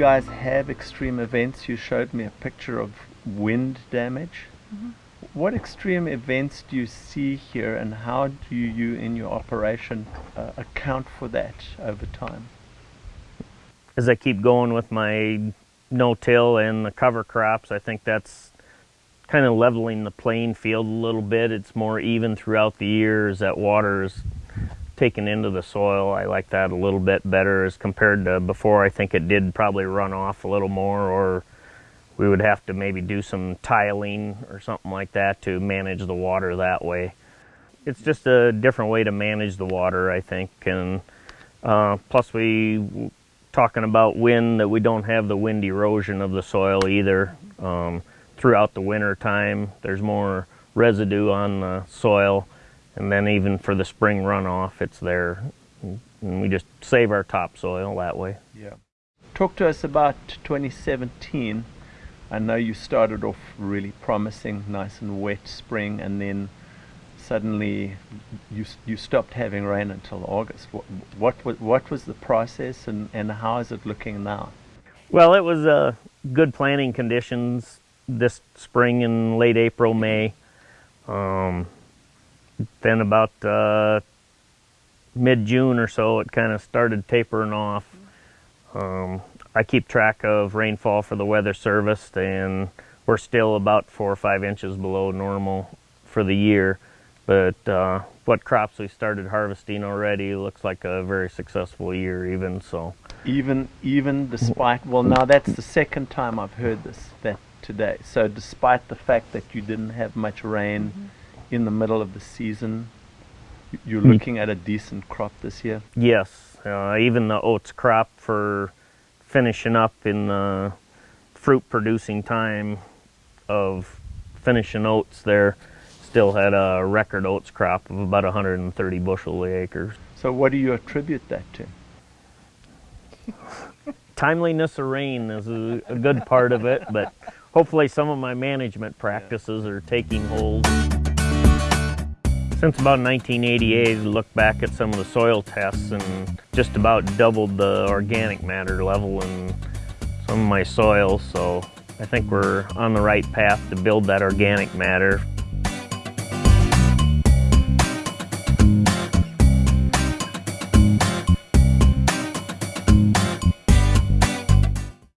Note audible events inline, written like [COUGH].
guys have extreme events? You showed me a picture of wind damage. Mhm. What extreme events do you see here, and how do you, in your operation, uh, account for that over time? As I keep going with my no-till and the cover crops, I think that's kind of leveling the playing field a little bit. It's more even throughout the years that water is taken into the soil. I like that a little bit better as compared to before. I think it did probably run off a little more or we would have to maybe do some tiling or something like that to manage the water that way. It's just a different way to manage the water, I think. And uh, plus we talking about wind that we don't have the wind erosion of the soil either. Um, throughout the winter time, there's more residue on the soil and then even for the spring runoff, it's there. And we just save our topsoil that way. Yeah. Talk to us about 2017. I know you started off really promising, nice and wet spring, and then suddenly you you stopped having rain until August. What what wa- what was the process, and and how is it looking now? Well, it was uh, good planting conditions this spring in late April, May. Um, then about uh, mid June or so, it kind of started tapering off. Um, I keep track of rainfall for the Weather Service, and we're still about four or five inches below normal for the year. But uh, what crops we started harvesting already looks like a very successful year, even so. Even even despite well, now that's the second time I've heard this that today. So despite the fact that you didn't have much rain in the middle of the season, you're Mm. looking at a decent crop this year. Yes, uh, even the oats crop for finishing up in the fruit producing time of finishing oats there still had a record oats crop of about 130 bushel acres. So what do you attribute that to? [LAUGHS] Timeliness of rain is a, a good part of it, but hopefully some of my management practices are taking hold. Since about 1988, I looked back at some of the soil tests and just about doubled the organic matter level in some of my soils. So I think we're on the right path to build that organic matter